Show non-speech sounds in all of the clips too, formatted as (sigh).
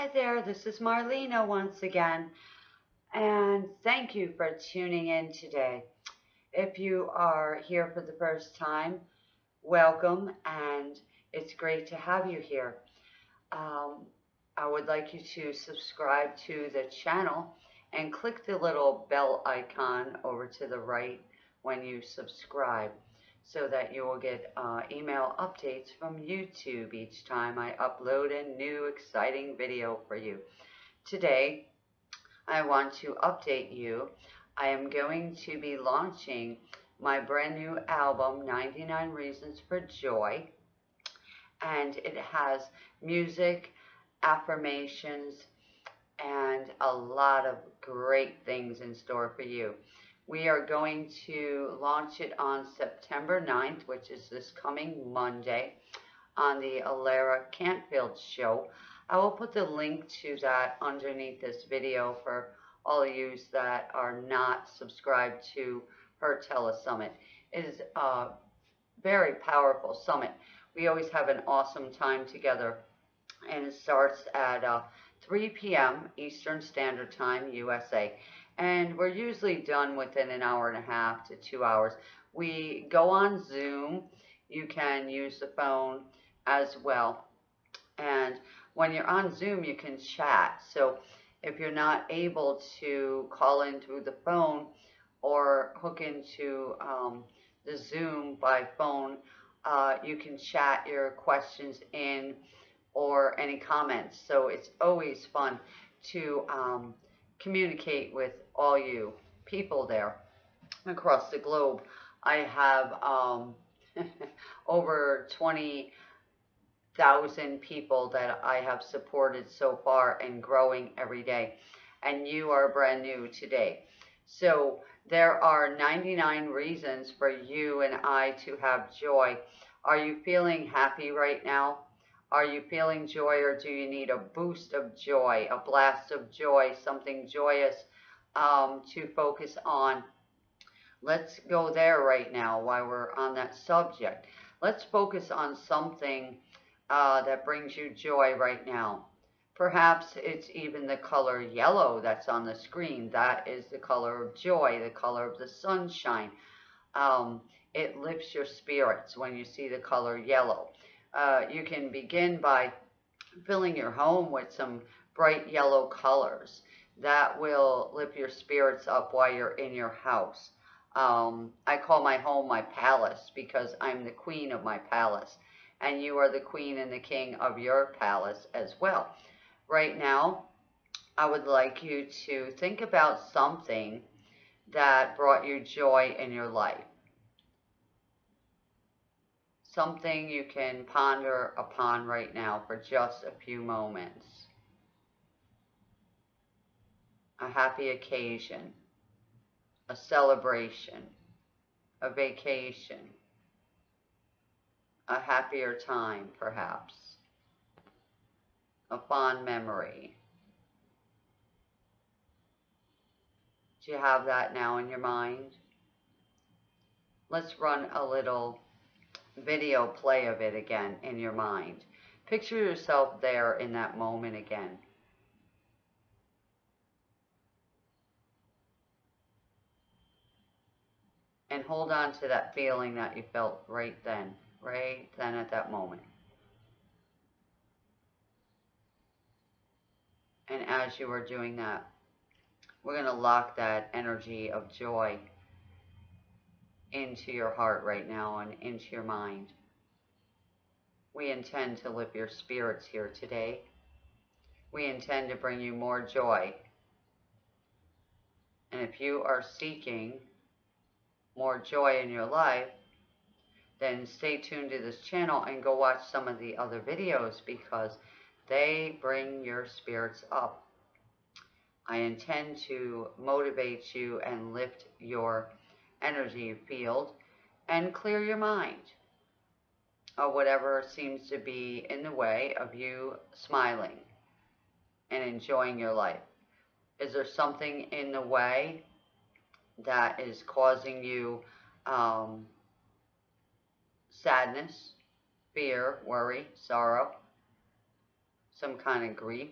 Hi there, this is Marlena once again, and thank you for tuning in today. If you are here for the first time, welcome, and it's great to have you here. Um, I would like you to subscribe to the channel and click the little bell icon over to the right when you subscribe so that you will get uh, email updates from YouTube each time I upload a new exciting video for you. Today, I want to update you. I am going to be launching my brand new album, 99 Reasons for Joy, and it has music, affirmations, and a lot of great things in store for you. We are going to launch it on September 9th, which is this coming Monday, on the Alara Canfield show. I will put the link to that underneath this video for all of you that are not subscribed to her telesummit. It is a very powerful summit. We always have an awesome time together, and it starts at uh, 3 p.m. Eastern Standard Time, USA and we're usually done within an hour and a half to two hours. We go on Zoom. You can use the phone as well. And when you're on Zoom, you can chat. So if you're not able to call in through the phone or hook into um, the Zoom by phone, uh, you can chat your questions in or any comments. So it's always fun to um, communicate with all you people there across the globe. I have um, (laughs) over 20,000 people that I have supported so far and growing every day. And you are brand new today. So there are 99 reasons for you and I to have joy. Are you feeling happy right now? Are you feeling joy or do you need a boost of joy, a blast of joy, something joyous um, to focus on? Let's go there right now while we're on that subject. Let's focus on something uh, that brings you joy right now. Perhaps it's even the color yellow that's on the screen. That is the color of joy, the color of the sunshine. Um, it lifts your spirits when you see the color yellow uh, you can begin by filling your home with some bright yellow colors. That will lift your spirits up while you're in your house. Um, I call my home my palace because I'm the queen of my palace. And you are the queen and the king of your palace as well. Right now, I would like you to think about something that brought you joy in your life something you can ponder upon right now for just a few moments. A happy occasion, a celebration, a vacation, a happier time perhaps, a fond memory. Do you have that now in your mind? Let's run a little video play of it again in your mind. Picture yourself there in that moment again. And hold on to that feeling that you felt right then, right then at that moment. And as you are doing that, we're going to lock that energy of joy into your heart right now and into your mind. We intend to lift your spirits here today. We intend to bring you more joy. And if you are seeking more joy in your life, then stay tuned to this channel and go watch some of the other videos because they bring your spirits up. I intend to motivate you and lift your energy field and clear your mind of whatever seems to be in the way of you smiling and enjoying your life. Is there something in the way that is causing you um, sadness, fear, worry, sorrow, some kind of grief?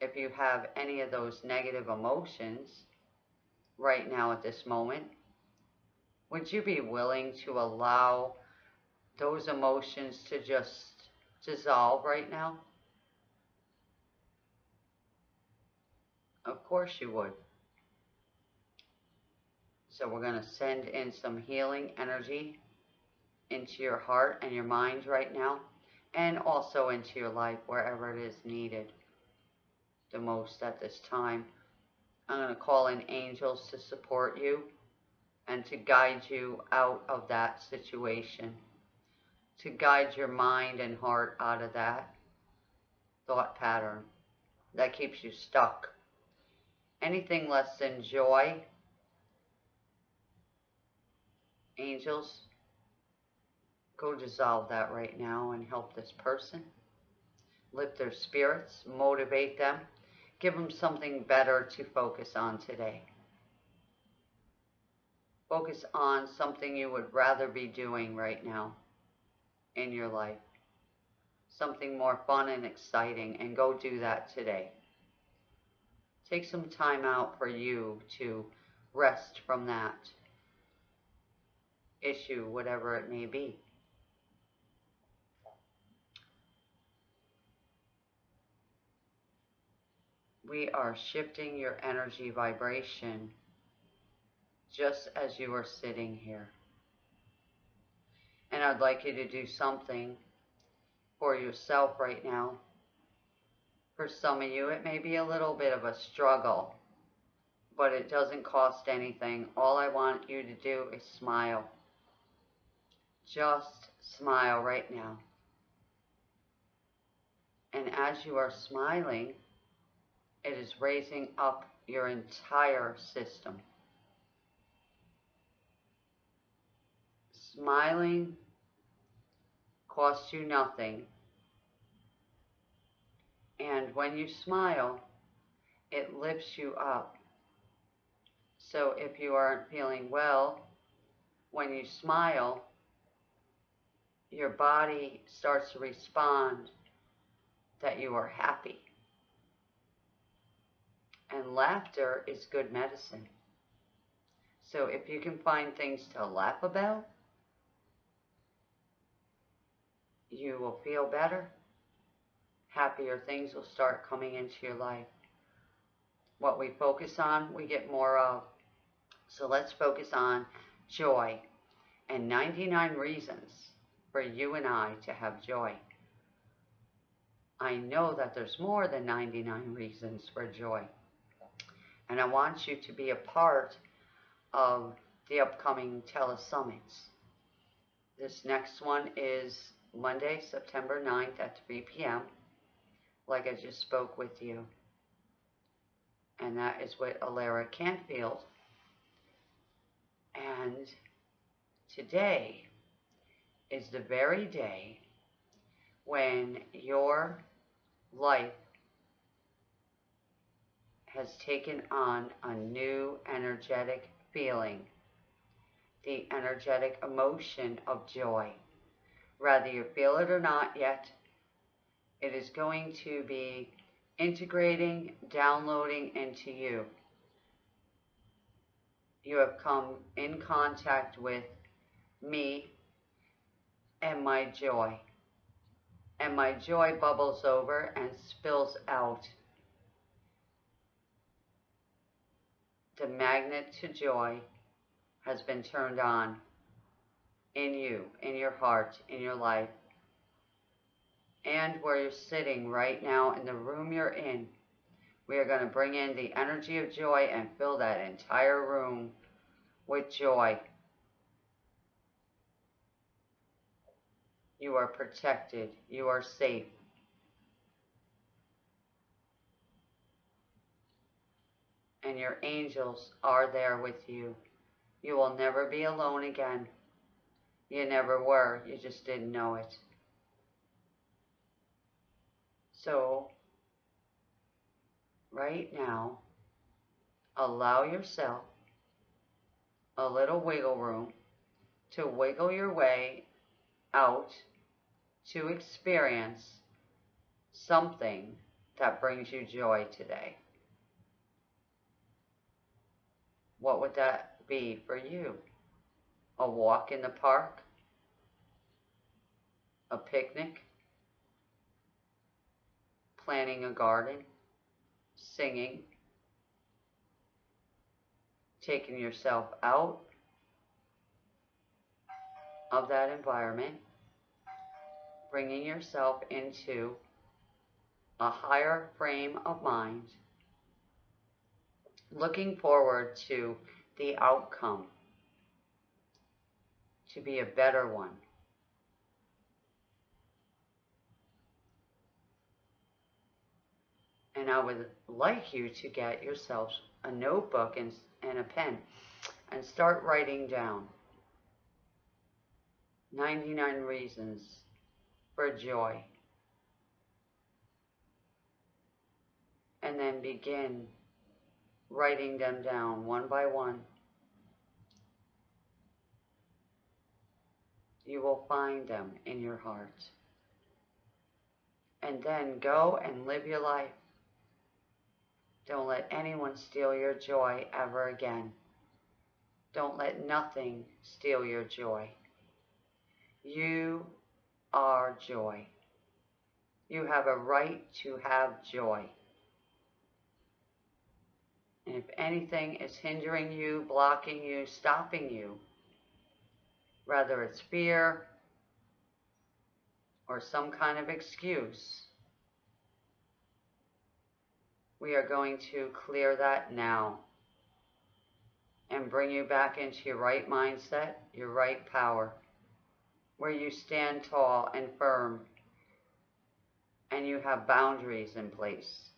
if you have any of those negative emotions right now at this moment, would you be willing to allow those emotions to just dissolve right now? Of course you would. So we're going to send in some healing energy into your heart and your mind right now, and also into your life wherever it is needed the most at this time. I'm going to call in angels to support you and to guide you out of that situation, to guide your mind and heart out of that thought pattern that keeps you stuck. Anything less than joy, angels, go dissolve that right now and help this person. Lift their spirits, motivate them, give them something better to focus on today. Focus on something you would rather be doing right now in your life. Something more fun and exciting, and go do that today. Take some time out for you to rest from that issue, whatever it may be. We are shifting your energy vibration just as you are sitting here. And I'd like you to do something for yourself right now. For some of you, it may be a little bit of a struggle, but it doesn't cost anything. All I want you to do is smile. Just smile right now. And as you are smiling, it is raising up your entire system. Smiling costs you nothing. And when you smile, it lifts you up. So if you aren't feeling well, when you smile, your body starts to respond that you are happy. And laughter is good medicine. So if you can find things to laugh about, you will feel better. Happier things will start coming into your life. What we focus on, we get more of. So let's focus on joy and 99 reasons for you and I to have joy. I know that there's more than 99 reasons for joy. And I want you to be a part of the upcoming telesummits. This next one is Monday, September 9th at 3 p.m., like I just spoke with you. And that is with Alara Canfield. And today is the very day when your life has taken on a new energetic feeling, the energetic emotion of joy. Whether you feel it or not yet, it is going to be integrating, downloading into you. You have come in contact with me and my joy. And my joy bubbles over and spills out. The magnet to joy has been turned on in you, in your heart, in your life, and where you're sitting right now in the room you're in. We are going to bring in the energy of joy and fill that entire room with joy. You are protected. You are safe. And your angels are there with you. You will never be alone again. You never were. You just didn't know it. So, right now, allow yourself a little wiggle room to wiggle your way out to experience something that brings you joy today? What would that be for you? A walk in the park? A picnic? Planting a garden? Singing? Taking yourself out of that environment, bringing yourself into a higher frame of mind, looking forward to the outcome to be a better one. And I would like you to get yourself a notebook and, and a pen and start writing down 99 reasons for joy. And then begin writing them down one by one. You will find them in your heart. And then go and live your life. Don't let anyone steal your joy ever again. Don't let nothing steal your joy. You are joy. You have a right to have joy. And if anything is hindering you, blocking you, stopping you, whether it's fear or some kind of excuse, we are going to clear that now and bring you back into your right mindset, your right power where you stand tall and firm and you have boundaries in place.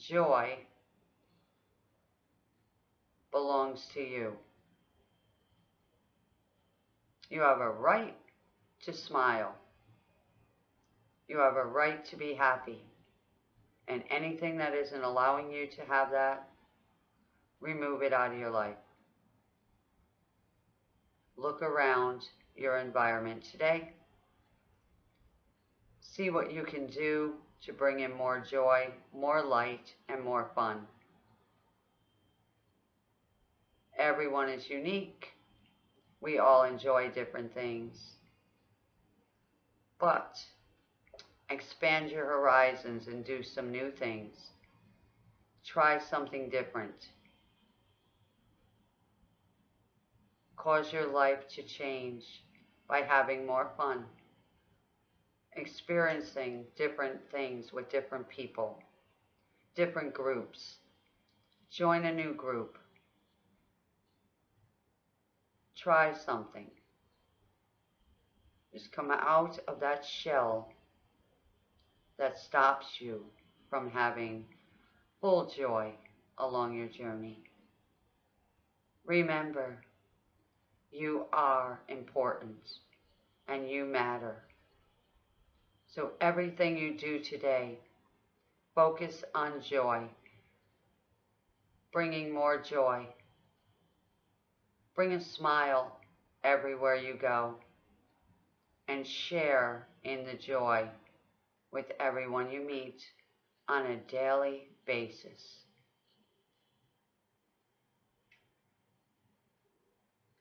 Joy belongs to you. You have a right to smile. You have a right to be happy. And anything that isn't allowing you to have that, remove it out of your life. Look around your environment today. See what you can do to bring in more joy, more light, and more fun. Everyone is unique. We all enjoy different things. But expand your horizons and do some new things. Try something different. Cause your life to change by having more fun, experiencing different things with different people, different groups. Join a new group. Try something. Just come out of that shell that stops you from having full joy along your journey. Remember, you are important and you matter. So everything you do today, focus on joy, bringing more joy. Bring a smile everywhere you go and share in the joy with everyone you meet on a daily basis.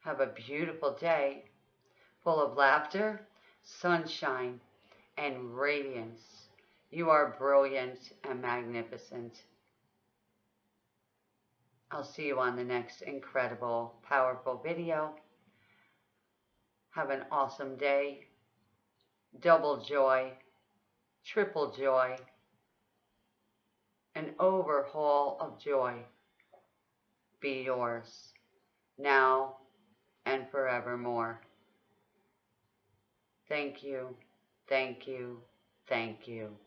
Have a beautiful day full of laughter, sunshine, and radiance. You are brilliant and magnificent. I'll see you on the next incredible, powerful video. Have an awesome day. Double joy, triple joy, an overhaul of joy be yours now and forevermore. Thank you, thank you, thank you.